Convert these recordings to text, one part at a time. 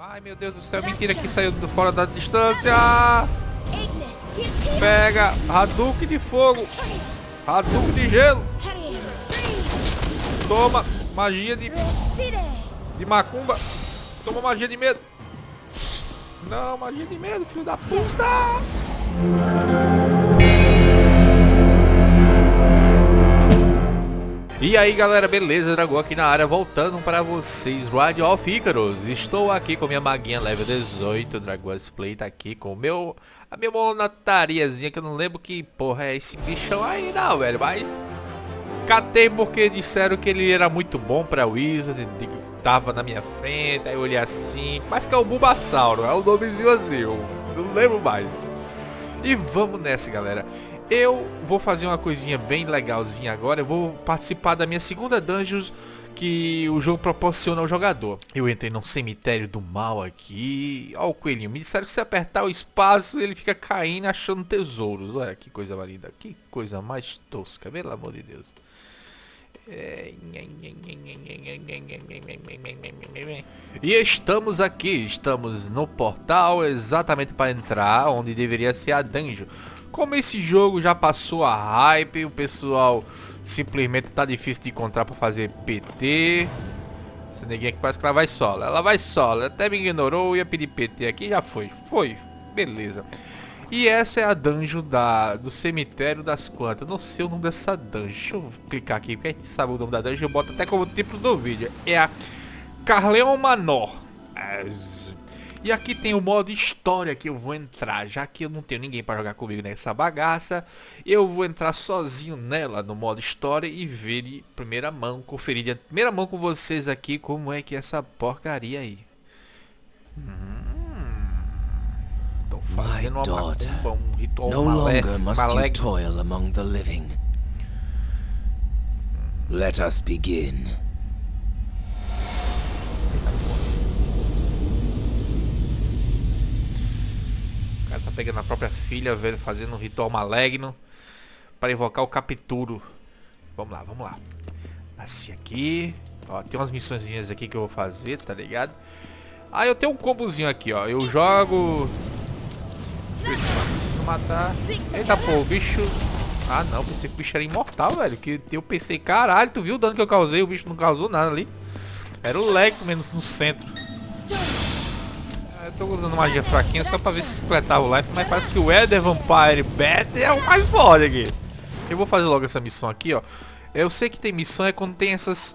Ai meu Deus do céu, mentira que saiu do fora da distância. Pega Hadouken de fogo. Hadouken de gelo. Toma magia de de macumba. Toma magia de medo. Não, magia de medo, filho da puta. E aí galera, beleza? Dragão aqui na área, voltando para vocês, Ride of Icarus. Estou aqui com minha maguinha level 18, Dragão Play tá aqui com o meu, a minha monatariazinha, que eu não lembro que porra é esse bichão aí não, velho, mas... Catei porque disseram que ele era muito bom pra Wizard, tava na minha frente, aí eu olhei assim, mas que é o Bulbasauro, é o nomezinho assim, eu não lembro mais. E vamos nessa, galera. Eu vou fazer uma coisinha bem legalzinha agora. Eu vou participar da minha segunda dungeon que o jogo proporciona ao jogador. Eu entrei num cemitério do mal aqui. Ó o coelhinho. Me disseram que se apertar o espaço ele fica caindo achando tesouros. Olha que coisa linda. Que coisa mais tosca. Pelo amor de Deus. E estamos aqui, estamos no portal exatamente para entrar onde deveria ser a dungeon. Como esse jogo já passou a hype, o pessoal simplesmente tá difícil de encontrar para fazer PT. Essa neguinha aqui parece que ela vai solo. Ela vai solo. Até me ignorou, ia pedir PT aqui, já foi. Foi. Beleza. E essa é a dungeon da, do cemitério das quantas. Não sei o nome dessa dungeon. Deixa eu clicar aqui, porque a gente sabe o nome da dungeon. Eu boto até como título do vídeo. É a Carleon Manor. E aqui tem o modo história que eu vou entrar. Já que eu não tenho ninguém para jogar comigo nessa bagaça. Eu vou entrar sozinho nela no modo história e ver de primeira mão, conferir de primeira mão com vocês aqui como é que é essa porcaria aí. Hum. My daughter, no longer must you toil among the living. Let us begin. O cara tá pegando a própria filha, velho, fazendo um ritual maligno para invocar o capturo. Vamos lá, vamos lá. Nasci aqui. Ó, tem umas missõezinhas aqui que eu vou fazer, tá ligado? Ah, eu tenho um combozinho aqui, ó. Eu jogo não matar. Eita, pô, o bicho... Ah, não. Pensei que o bicho era imortal, velho. Que eu pensei, caralho, tu viu o dano que eu causei? O bicho não causou nada ali. Era o leg menos no centro. Eu tô usando magia fraquinha só pra ver se completava o life, mas parece que o Eder Vampire Bat é o mais foda aqui. Eu vou fazer logo essa missão aqui, ó. Eu sei que tem missão é quando tem essas...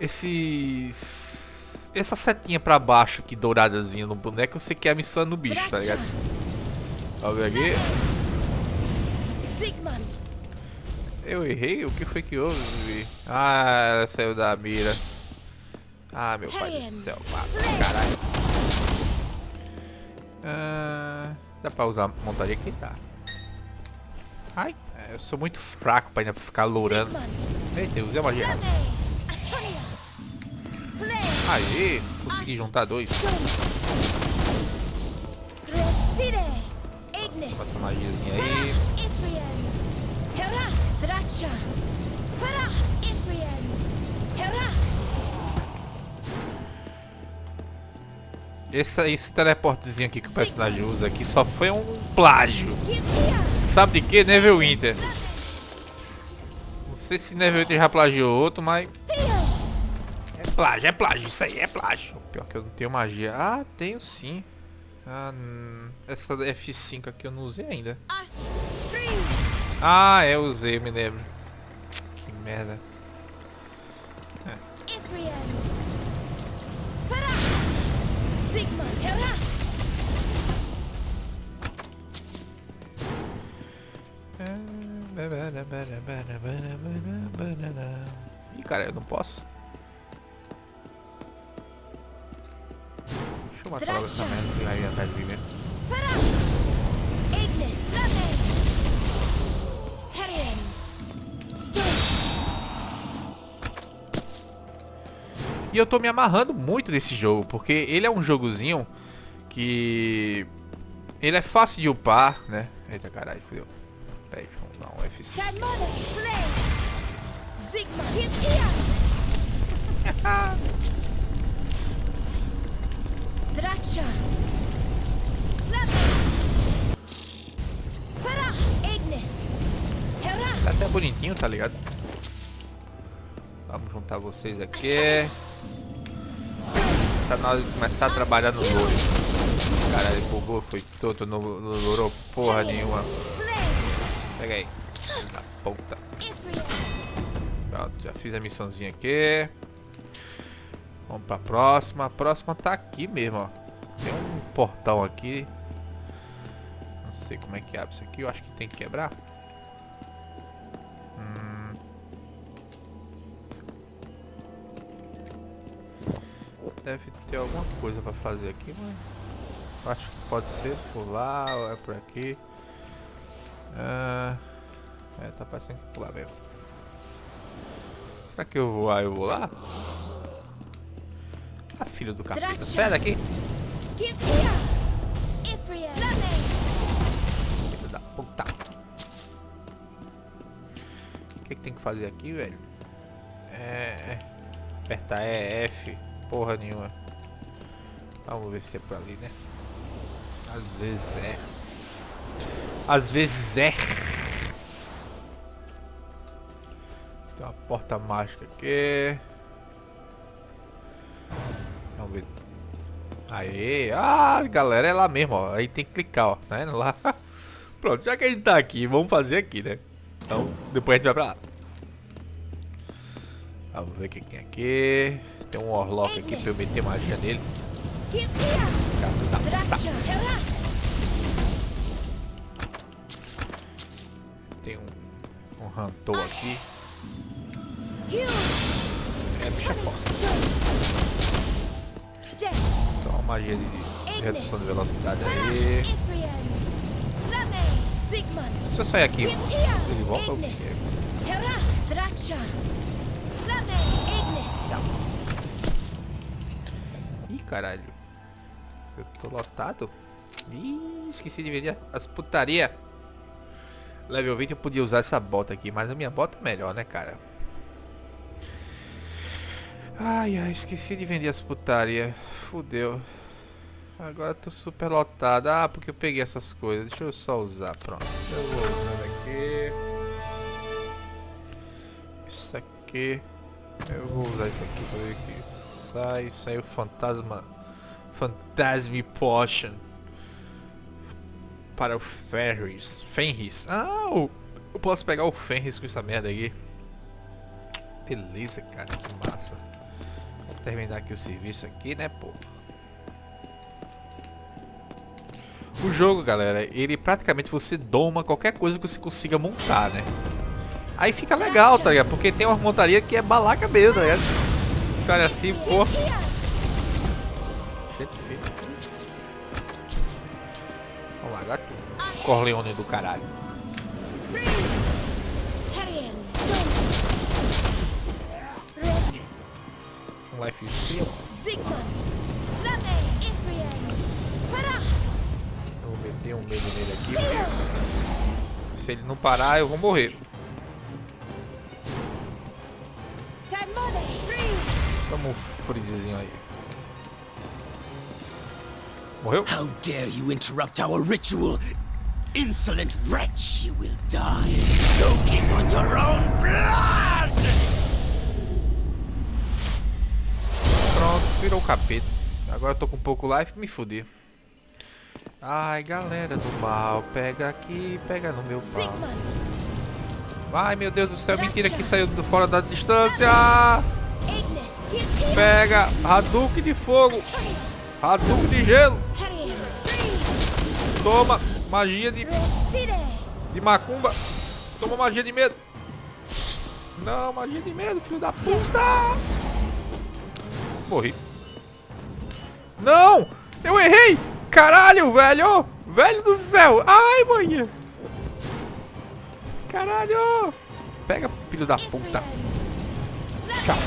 Esses... Essa setinha pra baixo aqui, douradazinha no boneco, eu sei que é a missão no bicho, tá ligado? Vamos ver aqui. Eu errei? O que foi que houve? Ah, ela saiu da mira. Ah, meu pai do céu. caralho. Ah, dá pra usar montaria aqui? Tá. Ai, eu sou muito fraco pra ainda ficar lourando. Eita, eu usei a magia. Aê, consegui juntar dois. Passa magiazinha aí. Esse, esse teleportezinho aqui que o personagem usa aqui só foi um plágio. Sabe de que? Neverwinter. Não sei se Neverwinter já plagiou outro, mas... É plágio, é plágio, isso aí é plágio. Pior que eu não tenho magia. Ah, tenho sim. Ah, essa F5 aqui eu não usei ainda. Ah, é, usei, me lembro. Que merda. É. Ih, cara, eu não posso. Matar logo essa merda mim mesmo. E eu tô me amarrando muito nesse jogo, porque ele é um jogozinho que... Ele é fácil de upar, né? Eita caralho, fudeu. Peraí, vamos dar um F5. Tá até bonitinho, tá ligado? Vamos juntar vocês aqui. Tá na hora de começar a trabalhar no louro. Caralho, bugou, foi todo, no louro porra nenhuma. Pega aí. Da puta. Pronto, já fiz a missãozinha aqui. Vamos pra próxima. A próxima tá aqui mesmo, ó. Tem um portão aqui. Não sei como é que abre isso aqui. Eu acho que tem que quebrar. Hum. Deve ter alguma coisa pra fazer aqui, mas... Acho que pode ser lá ou é por aqui. Ah, é, tá parecendo que por lá mesmo. Será que eu vou lá? Eu vou lá? Filho do capeta. Sai daqui! Filho da puta. O que, que tem que fazer aqui, velho? É... Apertar EF. Porra nenhuma. Vamos ver se é por ali, né? Às vezes é. Às vezes é. Tem uma porta mágica aqui. Ver. Aê! Ah, galera, é lá mesmo, ó. Aí tem que clicar, ó. Tá indo lá? Pronto, já que a gente tá aqui, vamos fazer aqui, né? Então, depois a gente vai pra lá. Vamos ver o que tem aqui. Tem um Orlock aqui pra eu meter magia nele. Tem um, um Hantou aqui. É, bicha forte. Então uma magia de redução de velocidade aí. Se eu sair aqui, ele volta ou quê? Ih, caralho. Eu tô lotado. Ih, esqueci de vender as putaria. Level 20 eu podia usar essa bota aqui, mas a minha bota é melhor, né, cara? Ai, ai, esqueci de vender as putaria. Fudeu. Agora tô super lotado. Ah, porque eu peguei essas coisas. Deixa eu só usar, pronto. Eu vou usar aqui. Isso aqui. Eu vou usar isso aqui pra ver que sai. Sai o fantasma. Fantasme Potion. Para o Fenris. Fenris. Ah, eu, posso pegar o Fenris com essa merda aí. Beleza, cara. Que massa terminar aqui o serviço aqui, né, pô. O jogo, galera, ele praticamente você doma qualquer coisa que você consiga montar, né? Aí fica legal, tá ligado? Porque tem uma montaria que é balaca mesmo, tá ligado? Se olha assim, pô. Gente. Vamos lá, gato. Corleone do caralho. Life steal. Eu vou meter um medo nele aqui. Porque se ele não parar, eu vou morrer. Toma um freezezinho aí. Morreu? How dare you interrupt our ritual? Insolent wretch, you will die, choking on your own blood! Virou o capeta. Agora eu tô com pouco life, me fudi. Ai, galera do mal, pega aqui, pega no meu pau. Ai, meu Deus do céu, mentira que saiu do fora da distância. Pega, Hadouken de fogo. Hadouken de gelo. Toma, magia de... De macumba. Toma magia de medo. Não, magia de medo, filho da puta. Morri. Não! Eu errei! Caralho, velho! Velho do céu! Ai, manhã! Caralho! Pega, filho da puta! Tchau!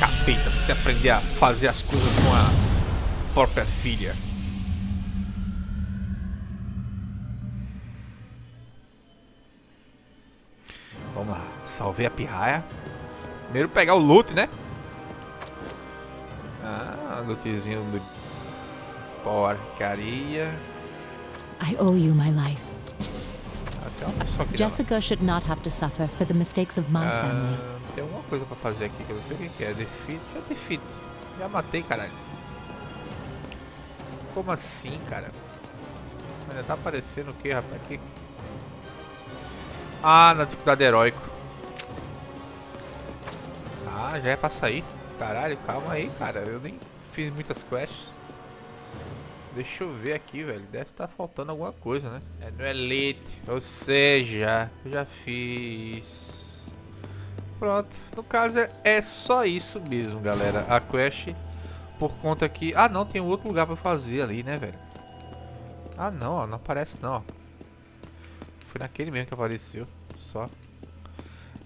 Capeta, você aprender a fazer as coisas com a própria filha. Salvei a pirraia. Primeiro pegar o loot, né? Ah, lootzinho do porcaria. I owe you my life. Jessica should not have to suffer for the mistakes of my ah, family. Tem alguma coisa pra fazer aqui que eu não sei o que é. Defeat? Já defeat. Já matei, caralho. Como assim, cara? Ainda tá aparecendo o que, rapaz? Aqui. Ah, na dificuldade heróico. Ah, já é pra sair. Caralho, calma aí, cara. Eu nem fiz muitas quests. Deixa eu ver aqui, velho. Deve estar tá faltando alguma coisa, né? É no Elite. Ou seja, já fiz. Pronto. No caso é, é só isso mesmo, galera. A quest por conta que... Ah, não. Tem outro lugar pra fazer ali, né, velho? Ah, não. Ó, não aparece, não. Ó. Foi naquele mesmo que apareceu. Só.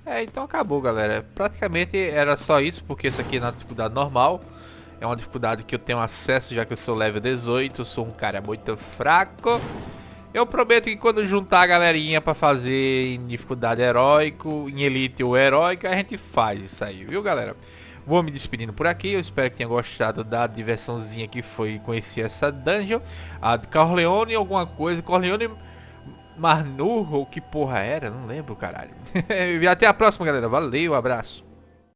É, então acabou, galera. Praticamente era só isso, porque isso aqui é na dificuldade normal. É uma dificuldade que eu tenho acesso já que eu sou level 18, eu sou um cara muito fraco. Eu prometo que quando juntar a galerinha pra fazer em dificuldade heróico, em elite ou heróica, a gente faz isso aí, viu galera? Vou me despedindo por aqui, eu espero que tenha gostado da diversãozinha que foi conhecer essa dungeon. A de Corleone alguma coisa, Corleone Marnu, ou que porra era, não lembro caralho. e até a próxima galera, valeu, abraço.